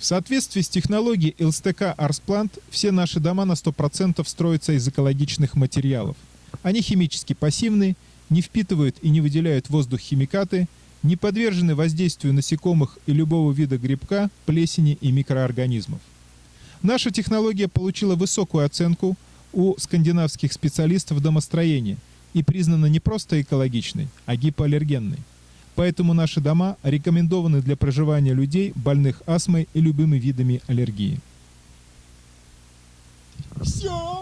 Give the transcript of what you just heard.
В соответствии с технологией ЛСТК Арсплант все наши дома на 100% строятся из экологичных материалов. Они химически пассивны, не впитывают и не выделяют воздух химикаты, не подвержены воздействию насекомых и любого вида грибка, плесени и микроорганизмов. Наша технология получила высокую оценку у скандинавских специалистов домостроения и признана не просто экологичной, а гипоаллергенной поэтому наши дома рекомендованы для проживания людей, больных астмой и любыми видами аллергии. Все!